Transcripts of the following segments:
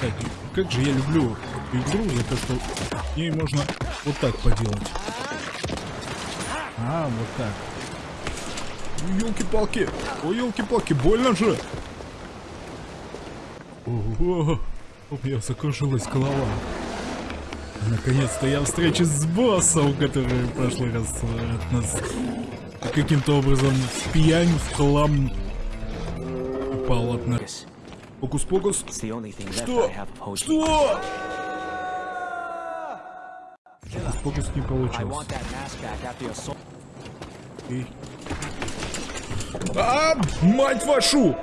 Так, как же я люблю игру за то, что ей можно вот так поделать. А, вот так. Елки-палки! Ой, елки-палки, больно же! Ого, у меня закружилась голова. Наконец-то я встречусь с боссом, который в прошлый раз э, от нас каким-то образом в пьянь, в хлам упал от нас. Фокус-покус. Что? Что? Фокус не получился. Окей. А, мать вашу!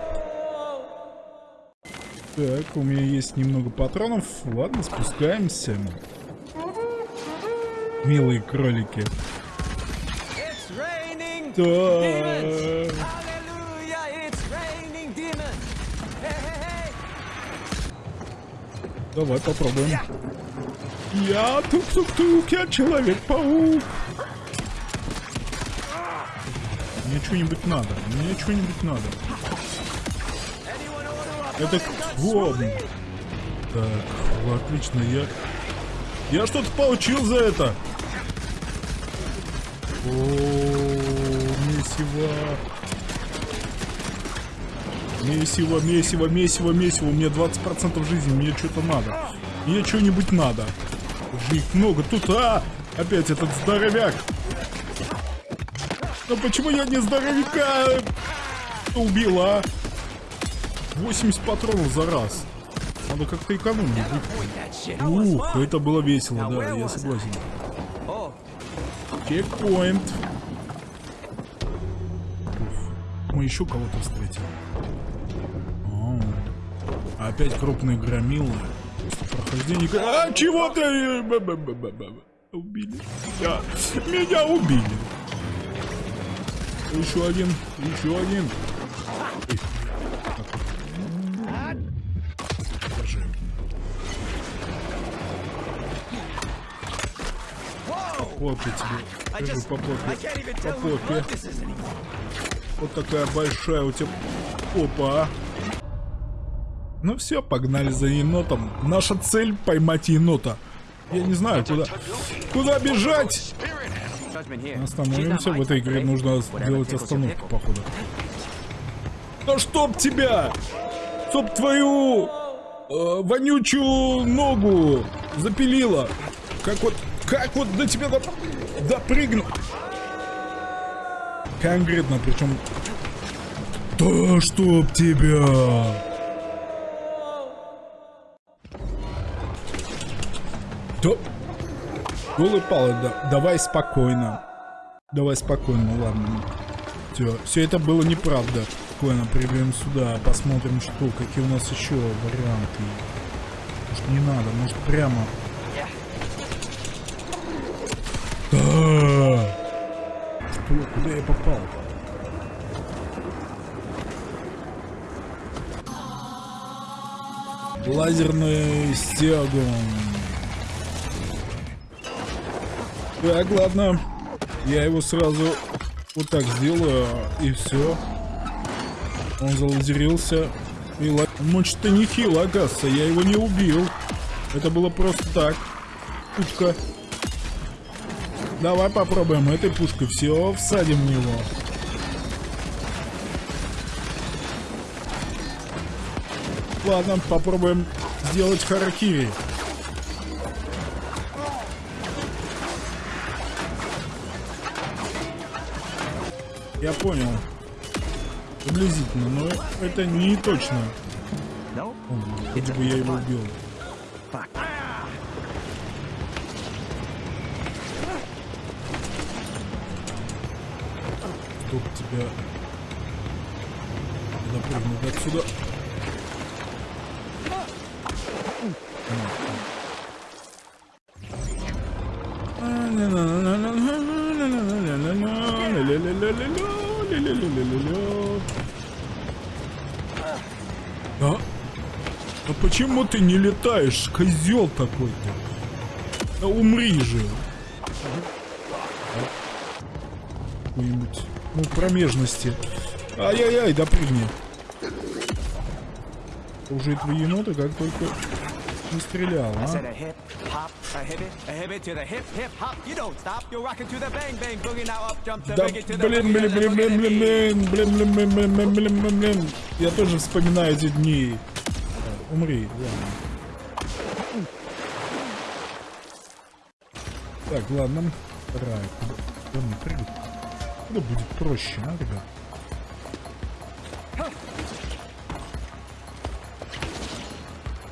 Так, у меня есть немного патронов. Ладно, спускаемся. Милые кролики. Так. Давай попробуем. Я тук-тук-тук, я человек-паук. Мне что-нибудь надо, мне что-нибудь надо. Это кто? Так, отлично, я... Я что-то получил за это. О, месиво. Месиво, месиво, месиво, месиво. Меня 20% жизни, мне что-то надо. Мне что-нибудь надо. Уже их много. Тут, а! Опять этот здоровяк. Но почему я не здоровяка убила, а? 80 патронов за раз. Надо как-то экономить. Ух, это было весело, да, я согласен. Чекпоинт. Мы еще кого-то встретили. Опять крупные громилы. Прохождение... А, чего ты? Убили. Меня, меня убили. Еще один, еще один. попе тебе. Скажу по попе. По попе. Вот такая большая у тебя попа, а. Ну все, погнали за енотом. Наша цель поймать енота. Я не знаю, куда, куда бежать. Остановимся. В этой игре нужно сделать остановку, походу. Да чтоб тебя! Чтоб твою э, вонючую ногу запилила. Как вот как вот до тебя доп... допрыгну? Конкретно, причем... Да чтоб тебя! Да... Голый палы, да. Давай спокойно. Давай спокойно, ладно. Все, все это было неправда. Спокойно, приберем сюда, посмотрим, что, какие у нас еще варианты. Может не надо, может прямо да! Что? Куда я попал? Лазерный стягун. Так, ладно. Я его сразу вот так сделаю, и все. Он залазерился. И ла... Мочь-то нехило, оказывается. Я его не убил. Это было просто так. Путка. Давай попробуем этой пушкой. Все, всадим в него. Ладно, попробуем сделать харакири. Я понял. Приблизительно, но это не точно. О, бы я его убил. чтоб тебя запрыгнуть отсюда. А? А почему ты не летаешь, козел такой-то? Да умри же. Какой-нибудь ну, промежности. Ай-яй-яй, допрыгни. уже этого енота как только не стрелял, а? Да, блин, блин, блин, блин, блин, блин, блин, блин, блин, блин, блин, блин, блин. Я тоже вспоминаю эти дни. Умри, ладно. Так, ладно. Рай. Куда мне прыгать? Куда будет проще, а, ребят?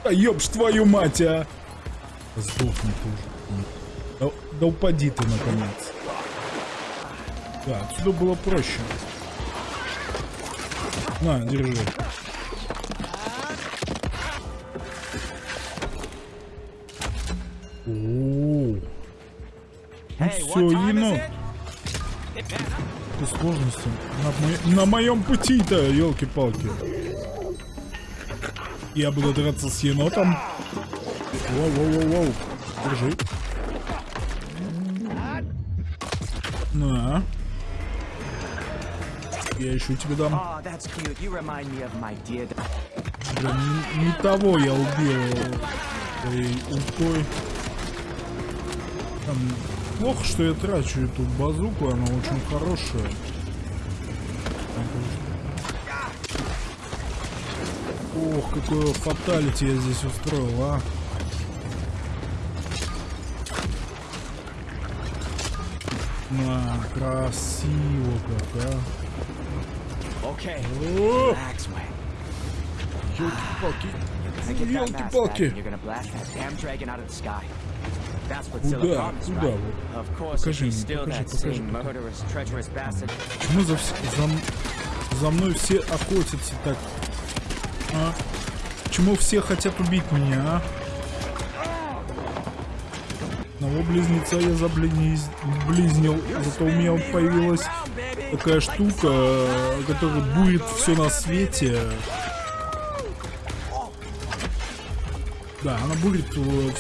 Да ёб твою мать, а! Сдохни ты уже. Да, да упади ты, наконец. Да, отсюда было проще. На, держи. О, ну все, енот. it? Какой сложности. На, мо- на моем пути-то, елки-палки. Я буду драться с енотом. Воу-воу-воу-воу. Держи. На. Я еще тебе дам. Блин, не, не того я убил этой упой. Там, плохо, что я трачу эту базуку, она очень хорошая. Ох, какое фаталити я здесь устроил, а. На, красиво как, а. Okay, О, relax, man. ёлки-палки. Gonna get that mask back, Ёлки-палки. and you're gonna blast that damn dragon out of the sky. That's what Куда? Куда Покажи мне, покажи, покажи, bastard. Почему за, за, за мной все охотятся так? А? Почему все хотят убить меня, а? Одного близнеца я заблизнил, зато у меня появилась такая штука, э, которая будет все на свете. Да, она будет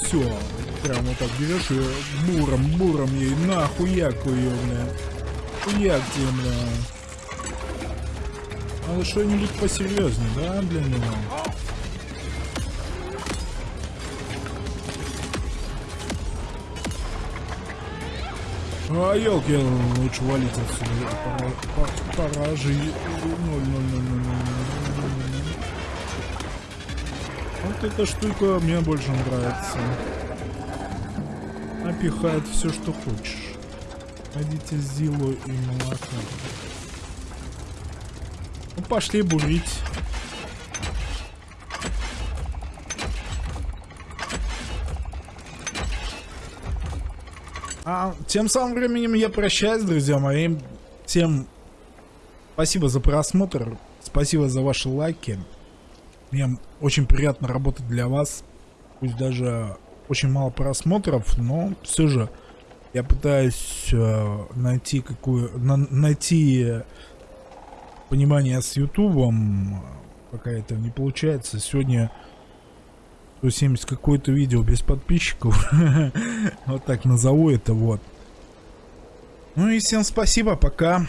все. Прям вот так берешь и буром, буром ей нахуяку ее, бля. Хуяк тебе, бля. Надо что-нибудь посерьезнее, да, для него? А, елки, лучше валить отсюда. Пора, же. Вот эта штука мне больше нравится. Напихает все, что хочешь. Хотите зилу и молоко. Ну, пошли бурить. А тем самым временем я прощаюсь, друзья мои. Всем спасибо за просмотр. Спасибо за ваши лайки. Мне очень приятно работать для вас. Пусть даже очень мало просмотров, но все же я пытаюсь э, найти какую на- найти понимание с Ютубом. Пока это не получается. Сегодня 170 какое-то видео без подписчиков. вот так назову это вот. Ну и всем спасибо, пока.